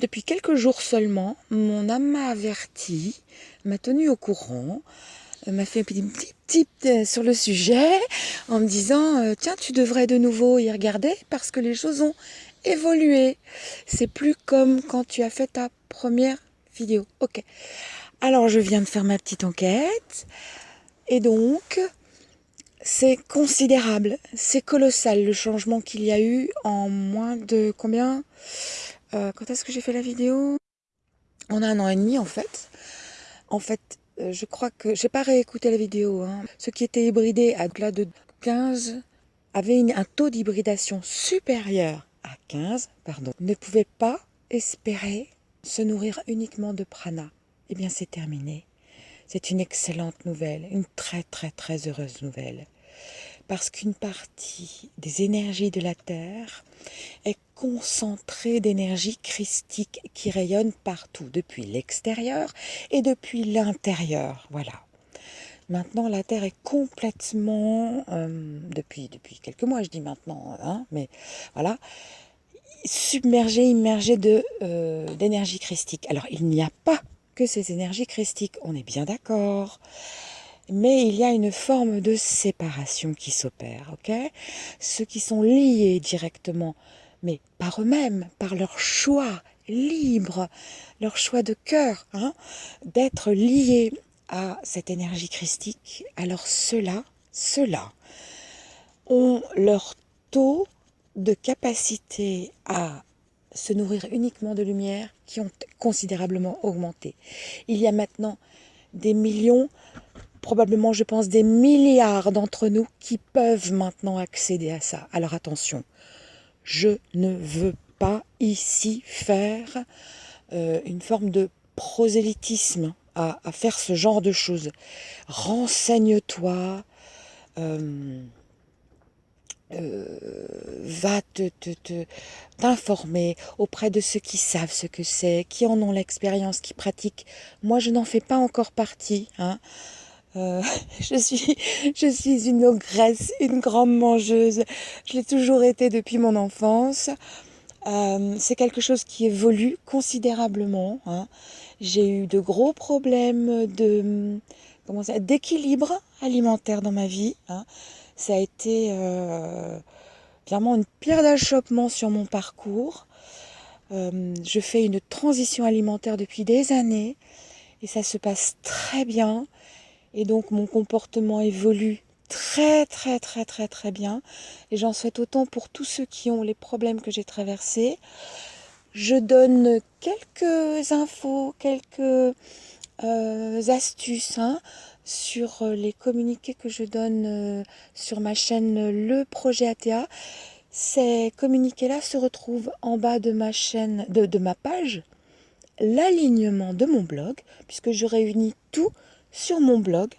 Depuis quelques jours seulement, mon âme m'a averti, m'a tenu au courant, euh, m'a fait un petit tip euh, sur le sujet en me disant euh, tiens tu devrais de nouveau y regarder parce que les choses ont évolué. C'est plus comme quand tu as fait ta première vidéo. Ok. Alors je viens de faire ma petite enquête et donc c'est considérable, c'est colossal le changement qu'il y a eu en moins de combien? Euh, quand est-ce que j'ai fait la vidéo? On a un an et demi en fait. En fait, euh, je crois que j'ai pas réécouté la vidéo. Hein. Ceux qui étaient hybridés à delà de 15 avaient un taux d'hybridation supérieur à 15, pardon, ne pouvaient pas espérer se nourrir uniquement de prana. Eh bien, c'est terminé. C'est une excellente nouvelle, une très très très heureuse nouvelle parce qu'une partie des énergies de la Terre est concentrée d'énergie christique qui rayonne partout, depuis l'extérieur et depuis l'intérieur. Voilà. Maintenant, la Terre est complètement, euh, depuis, depuis quelques mois, je dis maintenant, hein, mais voilà, submergée, immergée euh, d'énergie christique. Alors, il n'y a pas que ces énergies christiques, on est bien d'accord mais il y a une forme de séparation qui s'opère, Ceux qui sont liés directement, mais par eux-mêmes, par leur choix libre, leur choix de cœur, hein, d'être liés à cette énergie christique, alors ceux-là, ceux-là, ont leur taux de capacité à se nourrir uniquement de lumière qui ont considérablement augmenté. Il y a maintenant des millions probablement, je pense, des milliards d'entre nous qui peuvent maintenant accéder à ça. Alors attention, je ne veux pas ici faire euh, une forme de prosélytisme à, faire ce genre de choses. Renseigne-toi, euh, euh, va te, t'informer auprès de ceux qui savent ce que c'est, qui en ont l'expérience, qui pratiquent. Moi, je n'en fais pas encore partie. Hein. Euh, je suis, je suis une ogresse, une grande mangeuse. Je l'ai toujours été depuis mon enfance. Euh, c'est quelque chose qui évolue considérablement. Hein. J'ai eu de gros problèmes de d'équilibre alimentaire dans ma vie. Hein. Ça a été euh, clairement une pierre d'achoppement sur mon parcours. je fais une transition alimentaire depuis des années et ça se passe très bien. Et donc mon comportement évolue très très très très très bien. Et j'en souhaite autant pour tous ceux qui ont les problèmes que j'ai traversés. Je donne quelques infos, quelques euh, astuces hein, sur euh, les communiqués que je donne euh, sur ma chaîne Le Projet ATA. Ces communiqués-là se retrouvent en bas de ma chaîne, de, de ma page, l'alignement de mon blog, puisque je réunis tout sur mon blog.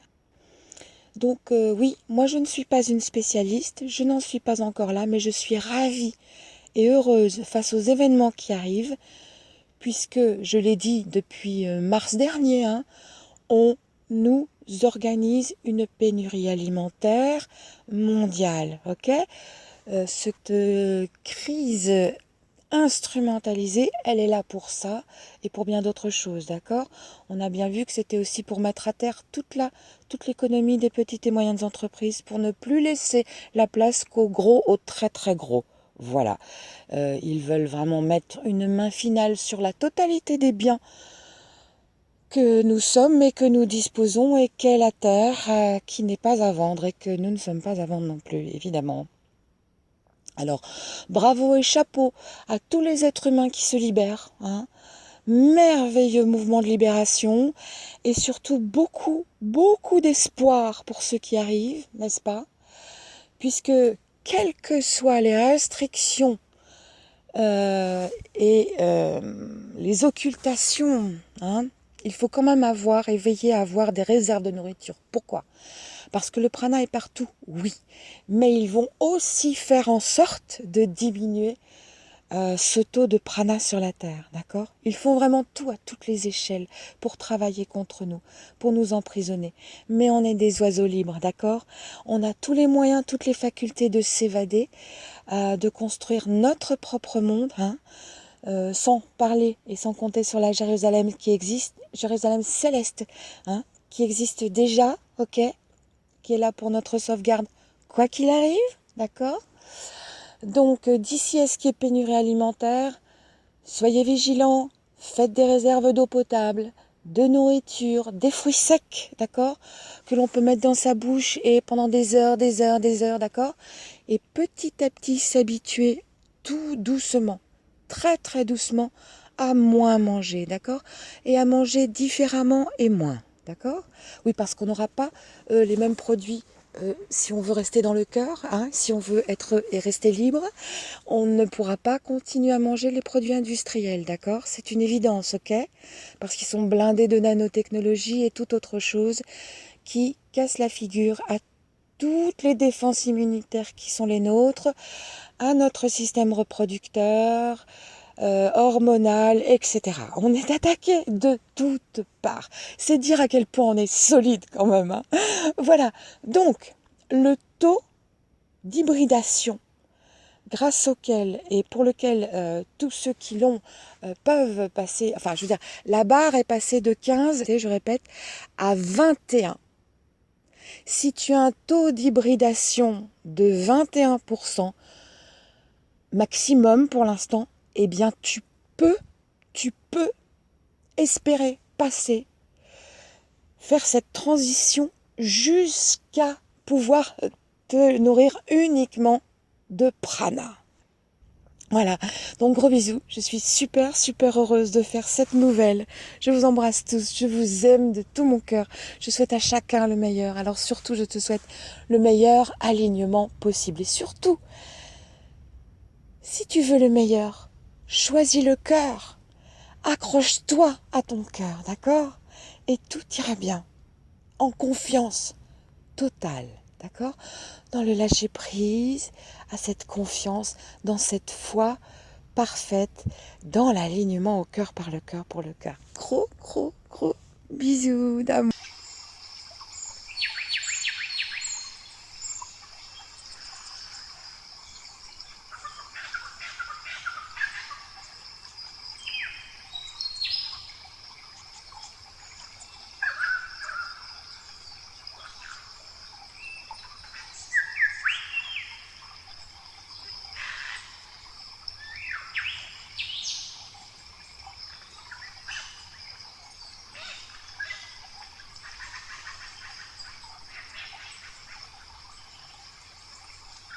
Donc euh, oui, moi je ne suis pas une spécialiste, je n'en suis pas encore là, mais je suis ravie et heureuse face aux événements qui arrivent, puisque, je l'ai dit depuis euh, mars dernier, hein, on nous organise une pénurie alimentaire mondiale. ok? Euh, cette crise instrumentalisée, elle est là pour ça et pour bien d'autres choses, d'accord? On a bien vu que c'était aussi pour mettre à terre toute l'économie des petites et moyennes entreprises, pour ne plus laisser la place qu'aux gros, aux très très gros. Voilà. Euh, ils veulent vraiment mettre une main finale sur la totalité des biens que nous sommes et que nous disposons et qu'est la terre euh, qui n'est pas à vendre et que nous ne sommes pas à vendre non plus, évidemment. Alors, bravo et chapeau à tous les êtres humains qui se libèrent. Hein. Merveilleux mouvement de libération et surtout beaucoup, beaucoup d'espoir pour ceux qui arrivent, n'est-ce pas? Puisque, quelles que soient les restrictions euh, et euh, les occultations, hein, il faut quand même avoir et veiller à avoir des réserves de nourriture. Pourquoi? Parce que le prana est partout, oui. Mais ils vont aussi faire en sorte de diminuer euh, ce taux de prana sur la Terre, d'accord? Ils font vraiment tout à toutes les échelles pour travailler contre nous, pour nous emprisonner. Mais on est des oiseaux libres, d'accord? On a tous les moyens, toutes les facultés de s'évader, euh, de construire notre propre monde, hein euh, sans parler et sans compter sur la Jérusalem qui existe, Jérusalem céleste, hein, qui existe déjà, ok, qui est là pour notre sauvegarde, quoi qu'il arrive, d'accord? Donc euh, d'ici à ce qui est pénurie alimentaire, soyez vigilants, faites des réserves d'eau potable, de nourriture, des fruits secs, d'accord? Que l'on peut mettre dans sa bouche et pendant des heures, des heures, des heures, d'accord? Et petit à petit s'habituer tout doucement très très doucement à moins manger, d'accord? Et à manger différemment et moins, d'accord? Oui, parce qu'on n'aura pas euh, les mêmes produits euh, si on veut rester dans le cœur, hein, si on veut être et rester libre, on ne pourra pas continuer à manger les produits industriels, d'accord? C'est une évidence, ok? Parce qu'ils sont blindés de nanotechnologie et toute autre chose qui casse la figure à toutes les défenses immunitaires qui sont les nôtres, à notre système reproducteur, euh, hormonal, etc. On est attaqué de toutes parts. C'est dire à quel point on est solide quand même. Hein. voilà. Donc, le taux d'hybridation grâce auquel et pour lequel euh, tous ceux qui l'ont euh, peuvent passer, enfin je veux dire, la barre est passée de 15, et je répète, à 21. Si tu as un taux d'hybridation de 21%, maximum pour l'instant, eh bien tu peux, tu peux espérer passer, faire cette transition jusqu'à pouvoir te nourrir uniquement de prana. Voilà, donc gros bisous, je suis super super heureuse de faire cette nouvelle. Je vous embrasse tous, je vous aime de tout mon cœur. Je souhaite à chacun le meilleur. Alors surtout, je te souhaite le meilleur alignement possible. Et surtout, si tu veux le meilleur, choisis le cœur. Accroche-toi à ton cœur, d'accord? Et tout ira bien. En confiance totale, d'accord? Dans le lâcher prise, à cette confiance, dans cette foi parfaite, dans l'alignement au cœur par le cœur pour le cœur. Gros, gros, gros bisous d'amour.